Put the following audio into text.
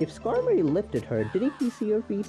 If Skarmory lifted her, didn't he see her feet?